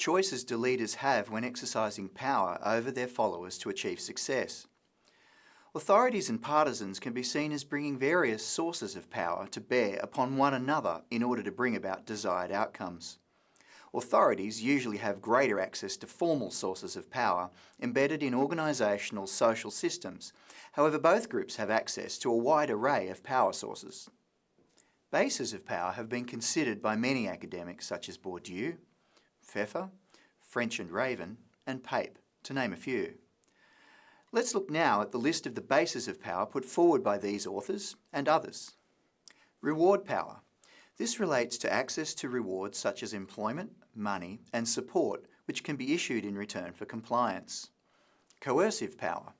choices do leaders have when exercising power over their followers to achieve success? Authorities and partisans can be seen as bringing various sources of power to bear upon one another in order to bring about desired outcomes. Authorities usually have greater access to formal sources of power embedded in organisational social systems. However, both groups have access to a wide array of power sources. Bases of power have been considered by many academics such as Bourdieu, Pfeffer, French and Raven, and Pape, to name a few. Let's look now at the list of the bases of power put forward by these authors and others. Reward power. This relates to access to rewards such as employment, money and support which can be issued in return for compliance. Coercive power.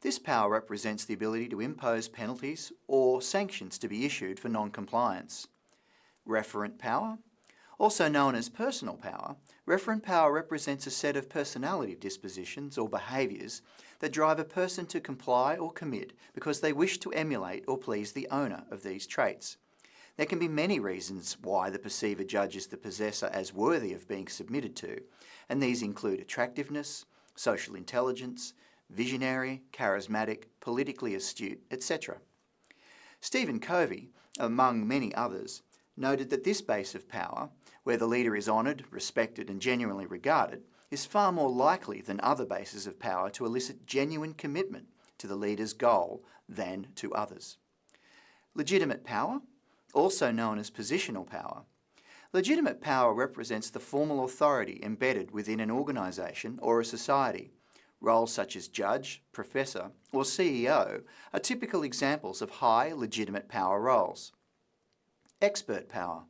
This power represents the ability to impose penalties or sanctions to be issued for non-compliance. Referent power. Also known as personal power, referent power represents a set of personality dispositions or behaviours that drive a person to comply or commit because they wish to emulate or please the owner of these traits. There can be many reasons why the perceiver judges the possessor as worthy of being submitted to, and these include attractiveness, social intelligence, visionary, charismatic, politically astute, etc. Stephen Covey, among many others, noted that this base of power, where the leader is honoured, respected and genuinely regarded, is far more likely than other bases of power to elicit genuine commitment to the leader's goal than to others. Legitimate power, also known as positional power. Legitimate power represents the formal authority embedded within an organisation or a society. Roles such as judge, professor or CEO are typical examples of high legitimate power roles. Expert power.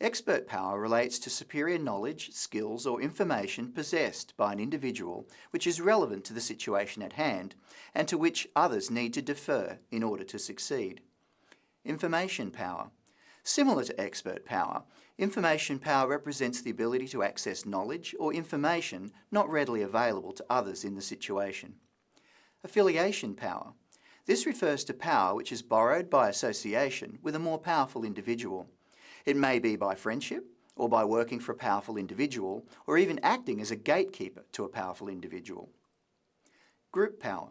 Expert power relates to superior knowledge, skills or information possessed by an individual which is relevant to the situation at hand and to which others need to defer in order to succeed. Information power. Similar to expert power, information power represents the ability to access knowledge or information not readily available to others in the situation. Affiliation power. This refers to power which is borrowed by association with a more powerful individual. It may be by friendship, or by working for a powerful individual, or even acting as a gatekeeper to a powerful individual. Group power.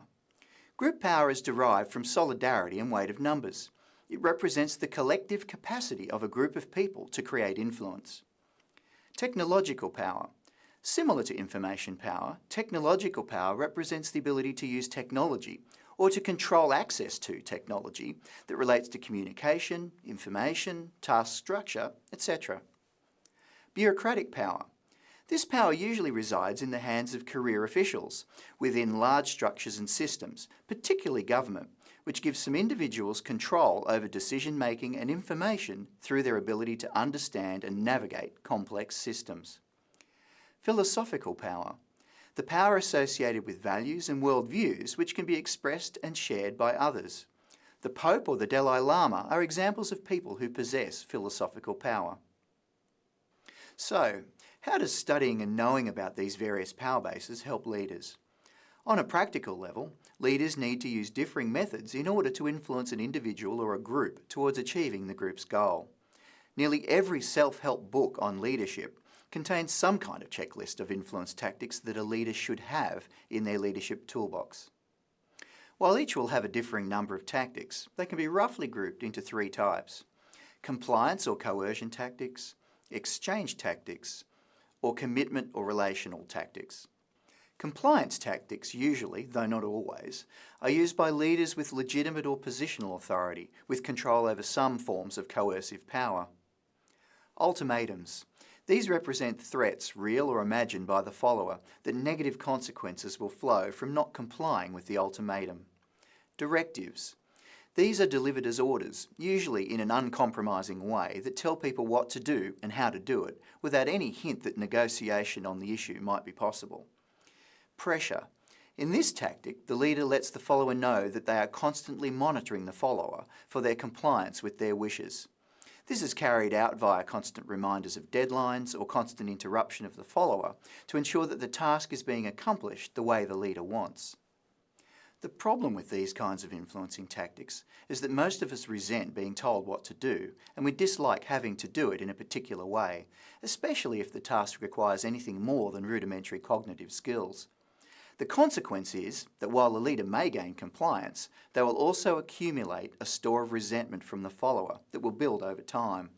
Group power is derived from solidarity and weight of numbers. It represents the collective capacity of a group of people to create influence. Technological power. Similar to information power, technological power represents the ability to use technology or to control access to technology that relates to communication, information, task structure, etc. Bureaucratic power. This power usually resides in the hands of career officials within large structures and systems, particularly government, which gives some individuals control over decision-making and information through their ability to understand and navigate complex systems. Philosophical power the power associated with values and worldviews which can be expressed and shared by others. The Pope or the Dalai Lama are examples of people who possess philosophical power. So, how does studying and knowing about these various power bases help leaders? On a practical level, leaders need to use differing methods in order to influence an individual or a group towards achieving the group's goal. Nearly every self-help book on leadership contains some kind of checklist of influence tactics that a leader should have in their leadership toolbox. While each will have a differing number of tactics, they can be roughly grouped into three types. Compliance or coercion tactics, exchange tactics, or commitment or relational tactics. Compliance tactics usually, though not always, are used by leaders with legitimate or positional authority with control over some forms of coercive power. Ultimatums. These represent threats, real or imagined by the follower, that negative consequences will flow from not complying with the ultimatum. Directives. These are delivered as orders, usually in an uncompromising way, that tell people what to do and how to do it, without any hint that negotiation on the issue might be possible. Pressure. In this tactic, the leader lets the follower know that they are constantly monitoring the follower for their compliance with their wishes. This is carried out via constant reminders of deadlines or constant interruption of the follower to ensure that the task is being accomplished the way the leader wants. The problem with these kinds of influencing tactics is that most of us resent being told what to do and we dislike having to do it in a particular way, especially if the task requires anything more than rudimentary cognitive skills. The consequence is that while the leader may gain compliance, they will also accumulate a store of resentment from the follower that will build over time.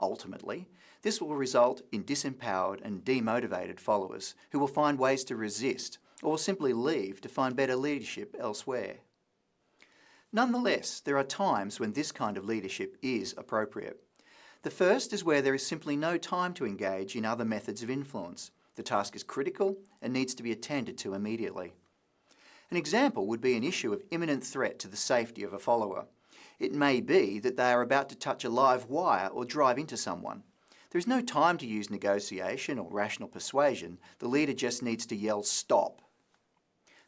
Ultimately, this will result in disempowered and demotivated followers who will find ways to resist or simply leave to find better leadership elsewhere. Nonetheless, there are times when this kind of leadership is appropriate. The first is where there is simply no time to engage in other methods of influence. The task is critical and needs to be attended to immediately. An example would be an issue of imminent threat to the safety of a follower. It may be that they are about to touch a live wire or drive into someone. There is no time to use negotiation or rational persuasion. The leader just needs to yell, stop,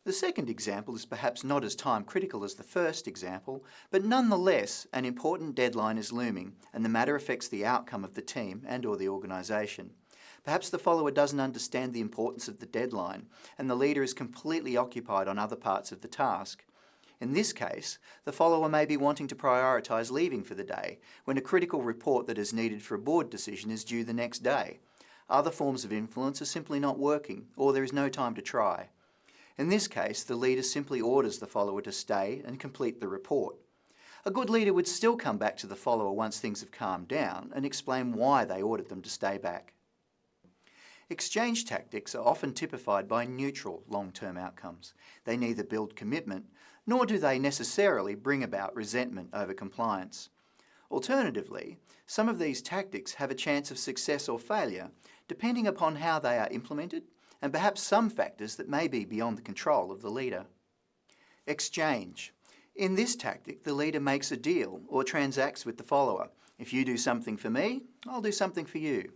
the second example is perhaps not as time critical as the first example, but nonetheless an important deadline is looming and the matter affects the outcome of the team and or the organisation. Perhaps the follower doesn't understand the importance of the deadline and the leader is completely occupied on other parts of the task. In this case, the follower may be wanting to prioritise leaving for the day when a critical report that is needed for a board decision is due the next day. Other forms of influence are simply not working or there is no time to try. In this case, the leader simply orders the follower to stay and complete the report. A good leader would still come back to the follower once things have calmed down and explain why they ordered them to stay back. Exchange tactics are often typified by neutral long-term outcomes. They neither build commitment, nor do they necessarily bring about resentment over compliance. Alternatively, some of these tactics have a chance of success or failure, depending upon how they are implemented and perhaps some factors that may be beyond the control of the leader. Exchange. In this tactic, the leader makes a deal or transacts with the follower. If you do something for me, I'll do something for you.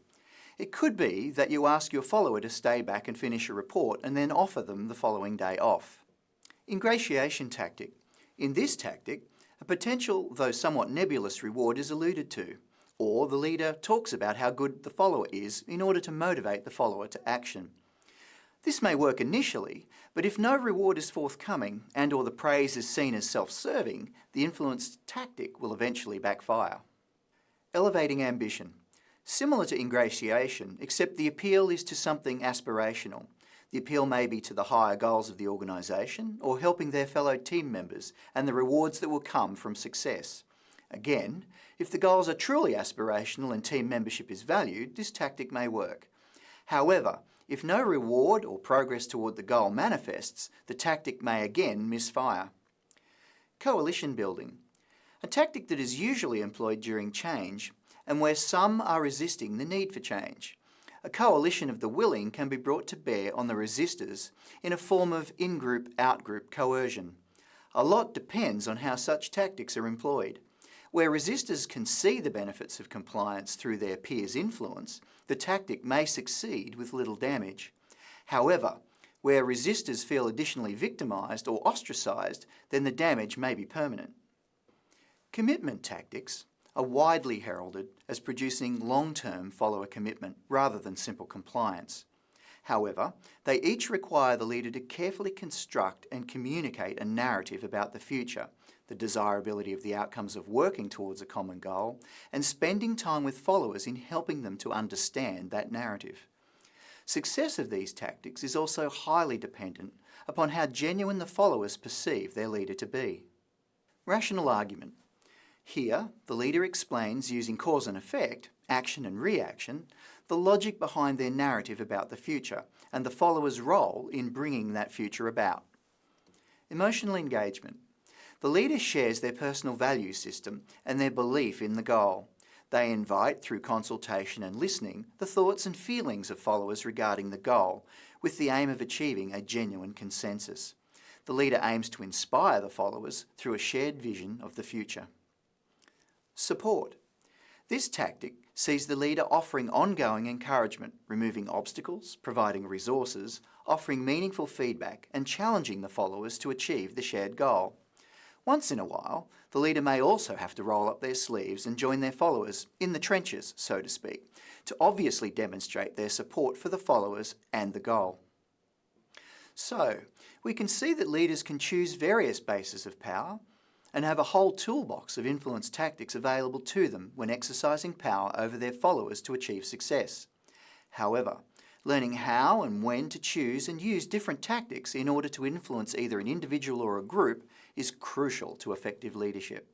It could be that you ask your follower to stay back and finish a report and then offer them the following day off. Ingratiation tactic. In this tactic, a potential, though somewhat nebulous reward is alluded to, or the leader talks about how good the follower is in order to motivate the follower to action. This may work initially, but if no reward is forthcoming and or the praise is seen as self-serving, the influence tactic will eventually backfire. Elevating ambition. Similar to ingratiation, except the appeal is to something aspirational. The appeal may be to the higher goals of the organisation or helping their fellow team members and the rewards that will come from success. Again, if the goals are truly aspirational and team membership is valued, this tactic may work. However, if no reward or progress toward the goal manifests, the tactic may again misfire. Coalition building. A tactic that is usually employed during change and where some are resisting the need for change. A coalition of the willing can be brought to bear on the resistors in a form of in-group, out-group coercion. A lot depends on how such tactics are employed. Where resistors can see the benefits of compliance through their peers' influence, the tactic may succeed with little damage. However, where resistors feel additionally victimised or ostracised, then the damage may be permanent. Commitment tactics are widely heralded as producing long-term follower commitment rather than simple compliance. However, they each require the leader to carefully construct and communicate a narrative about the future the desirability of the outcomes of working towards a common goal, and spending time with followers in helping them to understand that narrative. Success of these tactics is also highly dependent upon how genuine the followers perceive their leader to be. Rational argument. Here, the leader explains using cause and effect, action and reaction, the logic behind their narrative about the future and the follower's role in bringing that future about. Emotional engagement. The leader shares their personal value system and their belief in the goal. They invite, through consultation and listening, the thoughts and feelings of followers regarding the goal, with the aim of achieving a genuine consensus. The leader aims to inspire the followers through a shared vision of the future. Support. This tactic sees the leader offering ongoing encouragement, removing obstacles, providing resources, offering meaningful feedback and challenging the followers to achieve the shared goal. Once in a while, the leader may also have to roll up their sleeves and join their followers, in the trenches, so to speak, to obviously demonstrate their support for the followers and the goal. So, we can see that leaders can choose various bases of power and have a whole toolbox of influence tactics available to them when exercising power over their followers to achieve success. However, learning how and when to choose and use different tactics in order to influence either an individual or a group is crucial to effective leadership.